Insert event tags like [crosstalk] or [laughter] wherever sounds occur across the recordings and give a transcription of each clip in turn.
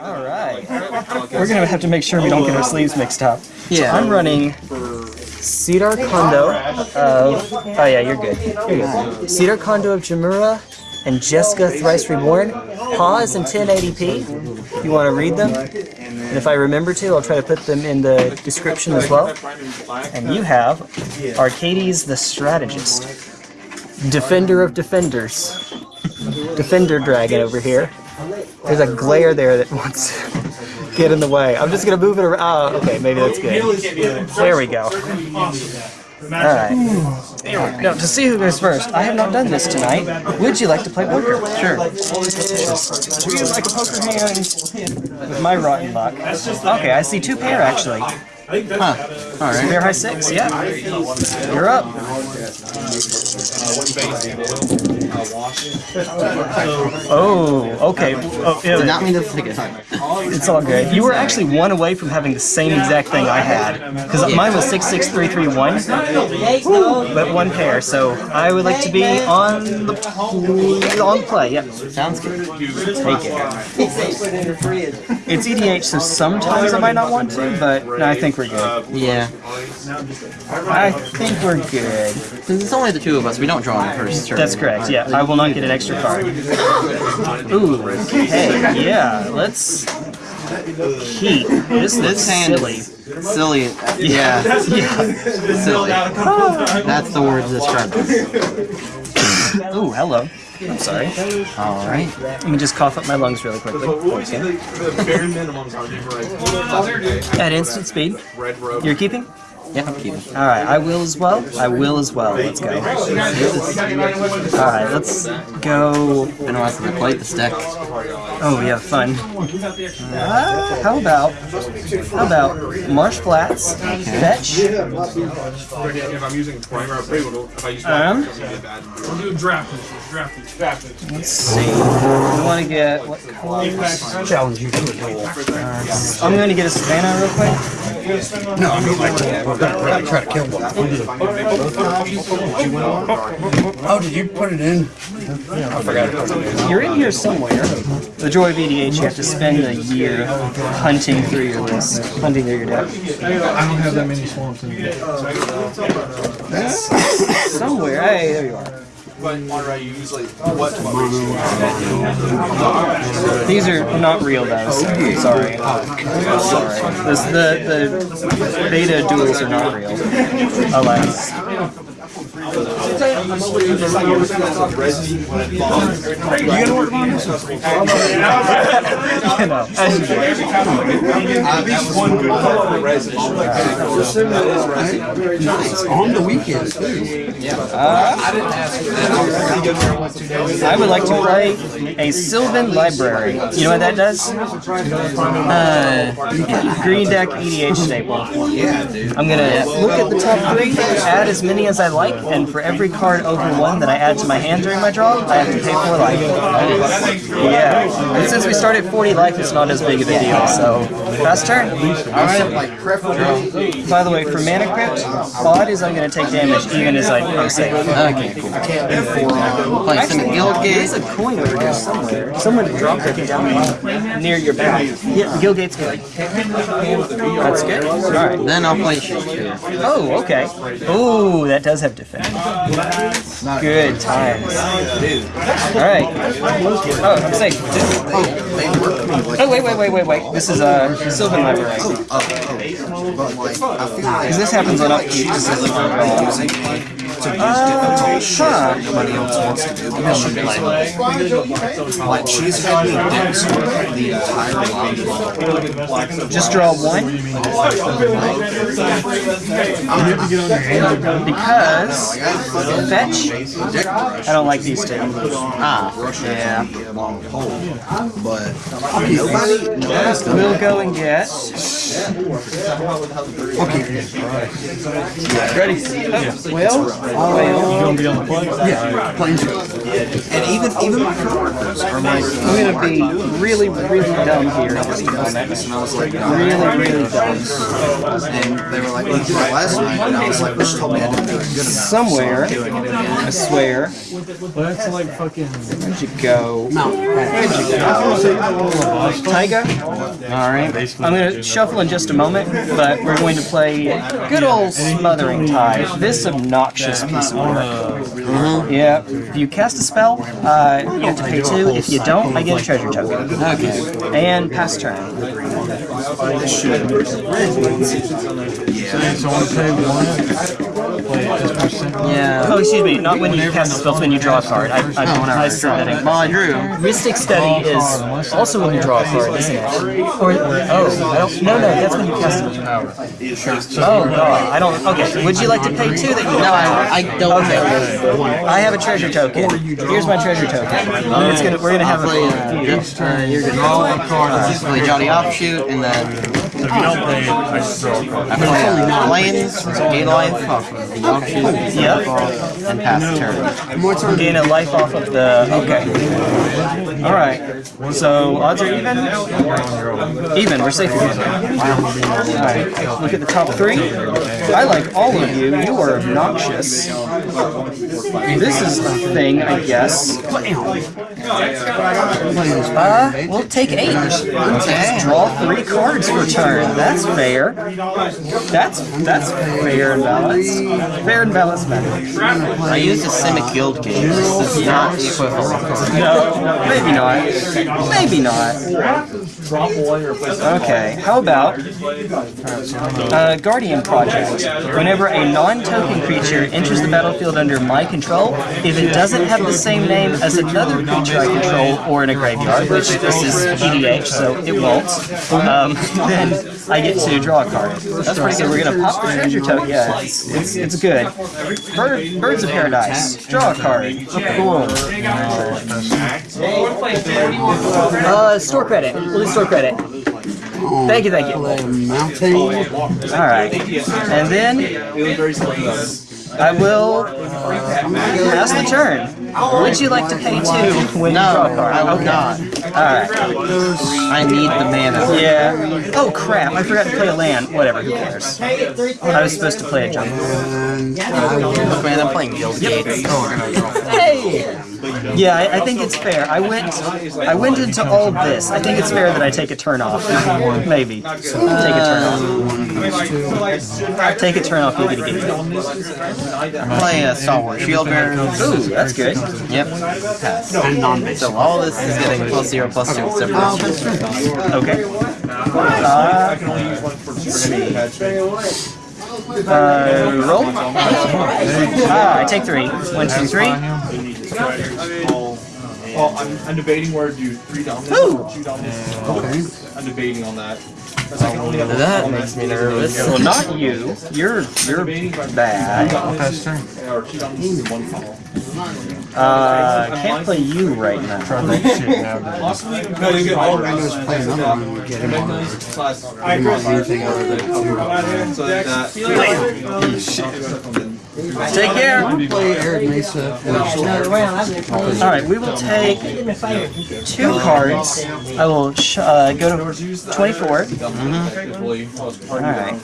All right. We're gonna have to make sure we don't get our sleeves mixed up. Yeah. I'm running Cedar Kondo of. Oh yeah, you're good. You're good. Sidar Kondo of Jamuraa and Jeska Thrice Reborn. Pause in 1080p. if You want to read them? And if I remember to, I'll try to put them in the description as well. And you have Arcades the Strategist, Defender of Defenders, Defender Dragon over here. There's a glare there that wants to [laughs] get in the way. I'm just gonna move it around. Oh, okay, maybe that's good. There we go. Alright. Now, to see who goes first, I have not done this tonight. Would you like to play poker? Sure. Just treat it like a poker hand with my rotten luck. Okay, I see two pair actually. Huh. Alright. Pair high six, yeah. You're up. Oh, okay. Oh, Did yeah, not mean to take it. it's all good. You were actually one away from having the same exact thing I had. Because mine was 66331, but one pair. So I would like to be on the on play. Yep. Sounds good. Take it. It's EDH, so sometimes I might not want to, but I think we're good. Yeah. I think we're good. Since it's only the two of us, we don't draw on the first turn. That's correct, yeah. I will not get an extra card. Ooh, okay, yeah, let's keep. This looks This hand silly. silly. Yeah. Yeah. Silly. That's ah. the word to describe this. Ooh, hello. I'm sorry. Alright. Let me just cough up my lungs really quickly. Okay. The bare minimums are numerized. At instant speed. You're keeping? Yeah, I'm keeping. Alright, I will as well. I will as well. Let's go. Alright, let's go. Been a while since I played this deck. Oh yeah, fun. Uh, how about how about Marsh Flats, Fetch, If I'm using primer, I use Um, it's gonna be a bad number. We'll do draft. Draft. Draft let's see. We want to get what colors? Challenge you to a duel. I'm going to get a Savannah real quick. No, I mean like we're gonna try to kill one. Oh, did you put it in? I forgot. You're in here somewhere. The joy of EDH, you have to spend a year hunting through your list, hunting through your deck. I don't have that many swamps in here. Somewhere. Hey, there you are. But Monterey, you usually what? These are not real though, so sorry. Sorry. This, the, the beta duels are not real. Alas. On the weekends too. I would like to play a Sylvan Library. You know what that does? Uh, green deck EDH staple. I'm gonna look at the top three, add as many as I like, and for every card over one that I add to my hand during my draw, I have to pay four life. Yeah. And since we started 40 life, it's not as big of a deal. So, fast turn. By the way, for Mana Crypt, odd is I'm gonna take damage even as I play safe. Okay, cool. Playing some Actually, there's a coin over here somewhere. Someone dropped it down near your back. Yeah, Gilgate's good. That's good. All right. Then I'll play Shakespeare. Oh, okay. Ooh, that does have defense. Good times. All right. Oh, I'm safe. Oh, wait, wait, wait, wait, wait. This is a uh, Sylvan Library. Because this happens on upkeep. A uh, huh. Nobody else wants to do because she doesn't. Like she's had me dance the entire lobby. Just draw one. Because fetch. I don't like these two. Ah, Yeah. But nobody, nobody's We'll go and get Okay. Ready? Well, gonna be on the plane? yeah, planes. And even even my coworkers are like, I'm gonna be really, really dumb here Really, really dumb. and they were like, "Well, you last night," and I was like, "Which told me I didn't do good enough." Somewhere, I swear. Well, that's like fucking. Where'd you go? Mount Where'd you go? Tiger? Alright. I'm gonna shuffle in just a moment, but we're going to play good old Smothering Tithe. This obnoxious piece of work. Yeah. If you cast a spell, uh, you have to pay two. If you don't, I get a treasure token. Okay. And pass turn. So I want to pay one. Yeah. Oh, excuse me, not when you cast a spell, when you draw a card. I, I, Oh, I I said that. Well, I drew. Mystic Study is also when you draw a card, isn't it? Or oh, I don't. No, no, that's when you cast it. Oh god, I don't. Okay, would you like to pay two? That you No, I, I don't Okay. I have a treasure token. Here's my treasure token. It's gonna. We're gonna have play. a. Uh, just, uh, you're gonna a card. play Johnny Offshoot, and then If you don't pay, I just throw a card. I play Lions, Gain Lion off of the Offshoot, Yep. and pass the turn. Gain a life off of the. Okay. All right. So odds are even. Even. We're safe again. All right. Look at the top three. I like all of you. You are obnoxious. This is a thing, I guess. Uh, we'll take eight. Just draw three cards per turn. That's fair. That's that's fair and balanced. Fair and balanced method. I used a Simic Guild game. This is not the equivalent. No, maybe not. Maybe not. Okay, how about uh, Guardian Project? Whenever a non-token creature enters the battlefield under my control, if it doesn't have the same name as another creature I control or in a graveyard, which this is EDH, so it won't, um, [laughs] then I get to draw a card. That's pretty good. We're gonna pop the treasure token. Yeah, it's, it's, it's good. Bird, Birds of Paradise. Draw a card. Cool. Uh, store credit. We'll do store credit. Thank you, thank you. Mountain. Alright. And then I will pass the turn. Oh, would you like to pay two when a No. I would Okay. not. Alright. I need the mana. Yeah. Oh crap, I forgot to play a land. Whatever, who cares? I was supposed to play a jungle. Look, man, I'm playing Guild Gates. Hey! Yeah, I, I think it's fair. I went I went into all this. I think it's fair that I take a turn off. Maybe. Take a turn off. Take a turn off, you get a. Play a Stalwart Shield Bearer. Ooh, that's good. Yep. Pass. So all this is getting plus zero, plus two, except for. Okay. Uh, uh, roll. Ah, I take three. One, two, three. Well, I'm, I'm debating where to do three dominance Ooh. or two dominance. Okay. I'm debating on that. That's I can only have That makes me nervous. Well, not you. You're you're bad. Pass turn. or two dominance and one follow. Uh, can't play you right now. Shit, now. No, you get all I just play another one and get him on. plus Anything other than so that Take care. All right, we will take two cards. I will uh, go to 24. All right.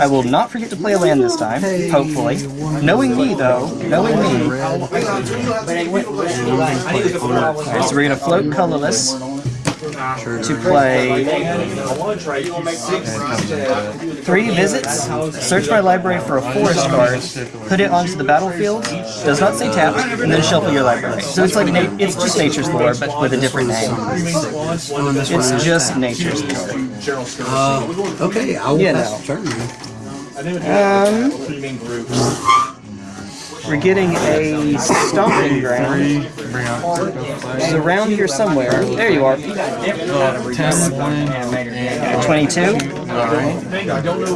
I will not forget to play a land this time. Hopefully. Knowing me, though, knowing me. Alright, so we're gonna float colorless to play three visits. Search my library for a forest card. Put it onto the battlefield. Does not say tap, and then shuffle your library. So it's like na- it's just nature's lore, but with a different name. It's just nature's lore. Uh, okay, I will Yeah, pass no. the turn. then. Um, three main groups. We're getting a stomping ground. Bring It's around here somewhere. There you are. uh, 10 and 22.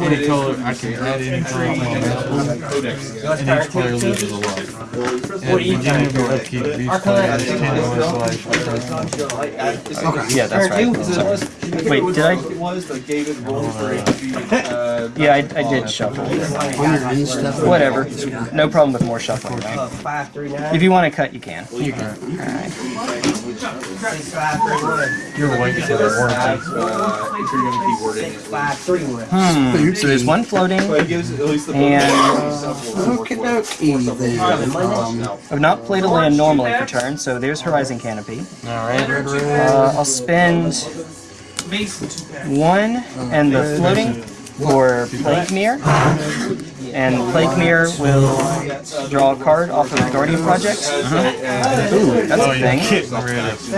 any color. I can add any color on and each player loses a life. At the beginning of your upkeep, each player has 10 less life. Yeah, that's right. Wait, did I? Yeah, I, I did shuffle. Whatever. No problem with more shuffling. though. If you want to cut, you can. You're waiting for the warranty. Hmm. So there's one floating, and Okie dokie then. Um, I've not played a land normally for turn, so there's Horizon Canopy. Alright. Uh, I'll spend one and the floating for Mirror. And Plague Mirror will draw a card off of the Guardian Project. Ooh, that's Oh, a thing. getting rid of.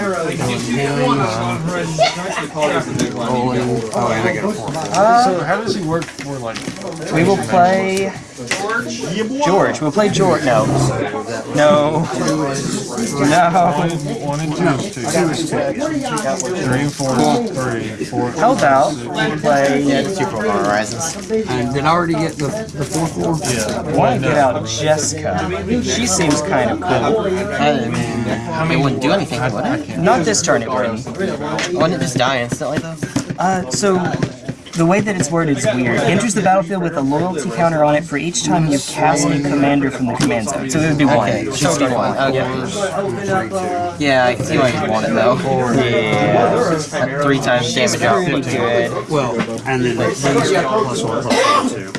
oh, and I get a four. So how does he work for like? We will play George. We'll play George. No. No. No. One and two is two. Three and four is three. Four. How about we play? Two for Horizons. And did I already get the, the four four? Yeah. I want to get out Jeska. She seems kind of cool. I mean, it wouldn't do anything, would it? Not this turn, it wouldn't. Wouldn't it just die instantly, though? Uh, so the way that it's worded is weird. Enters the battlefield with a loyalty counter on it for each time you cast a commander from the command zone. So it would be one. Okay, She'd so start one. Okay. Yeah, I can see why you want it, though. Yeah. At three times damage out. Well, and then plus one plus two.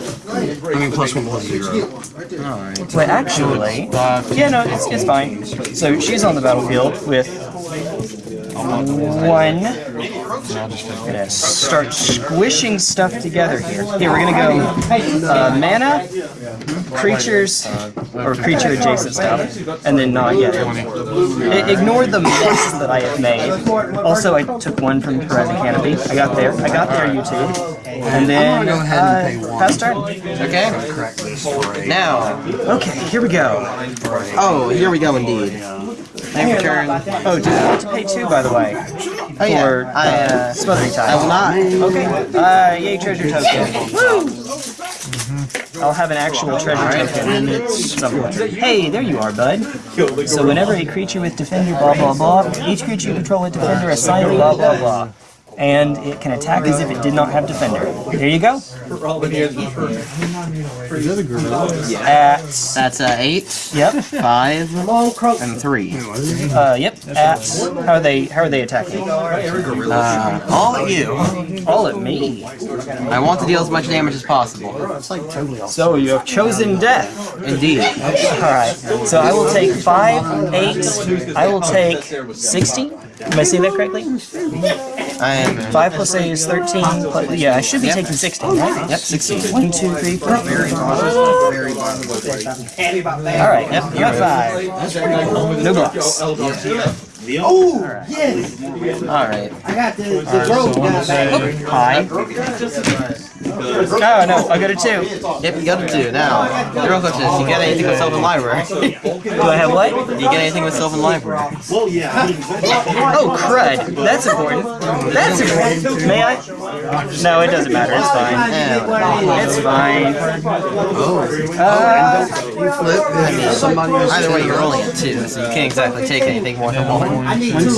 I mean plus one plus zero. But actually, yeah, no, it's, it's fine. So she's on the battlefield with one. Gonna start squishing stuff together here. Here, we're gonna go uh, mana, creatures, or creature adjacent stuff, and then not yet. I- Ignore the mess that I have made. Also, I took one from Horizon Canopy. I got there. I got there, YouTube. And then, go ahead and pay uh, one. pass turn. Okay. Correct this for a Now. Okay, here we go. Oh, here we go indeed. Name your turn. Oh, have to pay two, by the way? Oh, yeah. For I, uh, uh, smothering I will not. Okay. Uh, yay, treasure token. Woo! I'll have an actual treasure token And somewhere. Hey, there you are, bud. So whenever a creature with defender, blah blah blah, each creature you control with defender assigned blah blah blah. And it can attack as if it did not have defender. There you go. At That's uh, eight, yep, five, and three. uh, yep. At how are they? How are they attacking? Uh, all at you. All at me. I want to deal as much damage as possible. So you have chosen death. Indeed. Alright, so I will take 5, 8, I will take 60. Am I saying that correctly? I am. 5 plus 8 is 13. Plus, yeah, I should be taking 16, right? Yep, 16. 1, 2, 3, 4. Alright, yep, you got 5. No blocks. Alright. High. Oh no, I got a 2. Yep, you got a two. Now, the real question is, you get anything with Sylvan Library? Do I have what? Do you get anything with Sylvan Library? Well, yeah. oh, crud. That's important. That's important. May I? No, it doesn't matter. It's fine. Yeah. It's fine. Oh. Uh, somebody else. Either way, you're only at two, so you can't exactly take anything more than one. I need two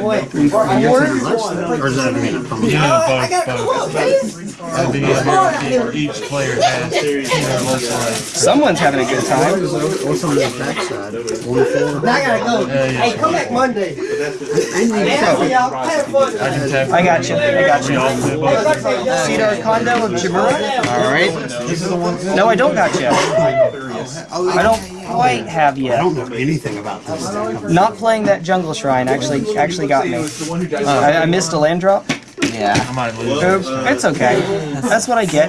points. Four. Or does that mean I'm Yeah, both, both. At the beginning of your upkeep, each player has 10 or less life. someone's having a good time. What's on the attack side? One. I gotta go. Hey, come back Monday. Yeah, y'all. I can tap. I got you. I got you. Sidar Kondo of Jamuraa? Alright. No, I don't got you. I don't quite have yet. I don't know anything about this. Not playing that jungle shrine actually actually got me. Uh, I, I missed a land drop. Yeah. I might lose. It's okay. That's what I get.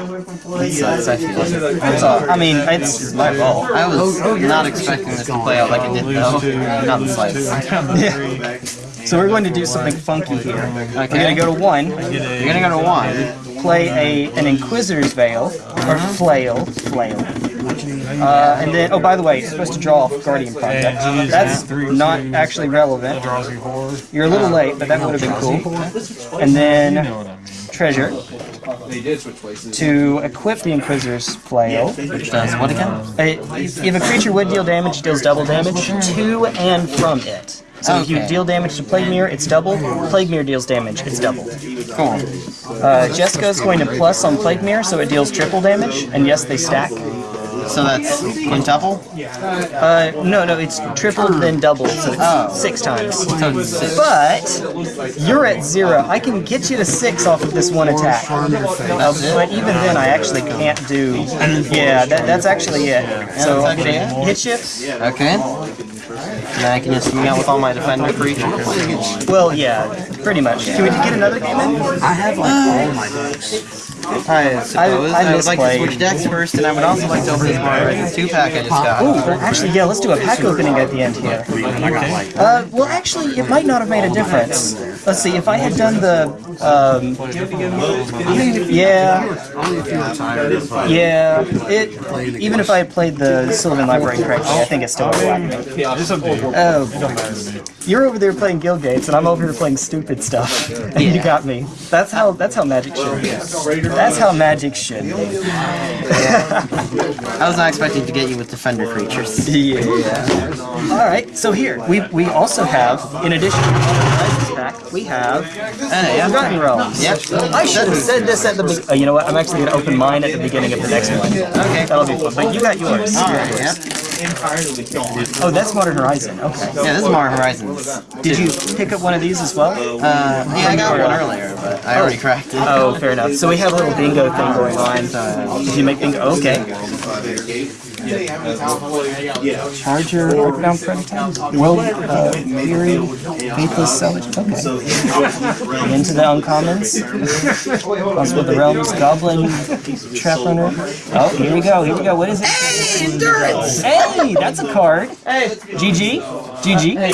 It sucks, I feel like. It's all. I mean, it's, it's my fault. I was not expecting this to play out like it did, though. Not the slightest. Yeah. So we're going to do something funky here. We're gonna go to one, You're gonna go to one. play a an Inquisitor's Veil or Flail, Flail, Uh, and then, oh, by the way, you're supposed to draw off Guardian Project. That's not actually relevant. You four. You're a little late, but that would have been cool. And then know what I mean. treasure to equip the Inquisitor's flail. Which does what again? Uh, If if a creature would deal damage, it deals double damage to and from it. So if you deal damage to Plague Mirror, it's double. Plague Mirror deals damage, it's double. Cool. Uh, Jeska's going to plus on Plague Mirror, so it deals triple damage. And yes, they stack. So that's quintuple? Uh, no, no, it's triple then double, so it's Oh. six times. So six. But you're at zero. I can get you to six off of this one attack. Uh, but even then, I actually can't do. Yeah, that, that's actually it. So that's actually it? hit you. Okay. Now I can just swing out with all my defender creatures. Well, yeah, pretty much. Can we get another game in? I have like all my decks. I suppose I, I would like to switch decks first, and I would also like to open this Modern Horizons 2 pack I just got. Ooh, actually, yeah, let's do a pack opening at the end here. Uh, well, actually, it might not have made a difference. Let's see, if I had done the, um, yeah, yeah, it, even if I had played the Sylvan Library correctly, I think it still would have me. Oh, you're over there playing Guild Gates, and I'm over here playing stupid stuff. And [laughs] you got me. That's how, that's how magic should be. That's how magic should be. [laughs] I was not expecting to get you with defender creatures. Yeah. All right. So here we we also have, in addition to the pack, we have Uh. Forgotten Realms. Yep. I should have said this at the. Be- uh, you know what? I'm actually going to open mine at the beginning of the next one. Okay. That'll be fun. But you got yours. Alright, yep. Oh, that's Modern Horizon. Okay. Yeah, this is Modern Horizons. Did you pick up one of these as well? Uh, yeah, I got one earlier, but I already cracked it. Oh, fair enough. So we have a little bingo thing going on. Did you make bingo? Okay. Charger, Earthbound Predator, World uh, Fury, Faithless Salvage. Okay. Into the uncommons. Also with the realms, Goblin, Trap Runner. Oh, here we go. Here we go. What is it? Hey, endurance. Hey, that's a card. Hey, GG, GG.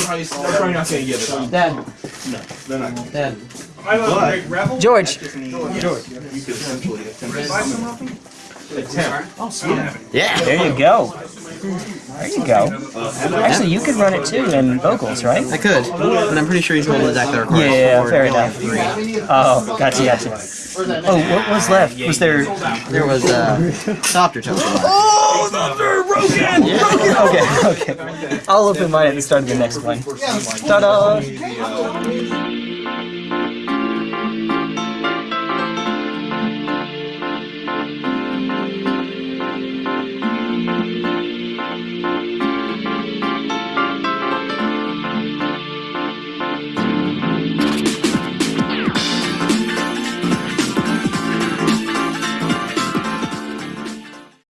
Probably not gonna get it. Dead. Dead. I love Greg Rebel. George. Yeah. There you go. There you go. Actually, you could run it too in vocals, right? I could, but I'm pretty sure he's holding the deck that requires Yeah, four, fair only enough. three. Oh, gotcha, gotcha. Oh, what was left? Was there? There was uh, Softer Token. Oh, Thunder broken! Broken! Okay, okay. I'll open mine at the start of the next one. Ta-da!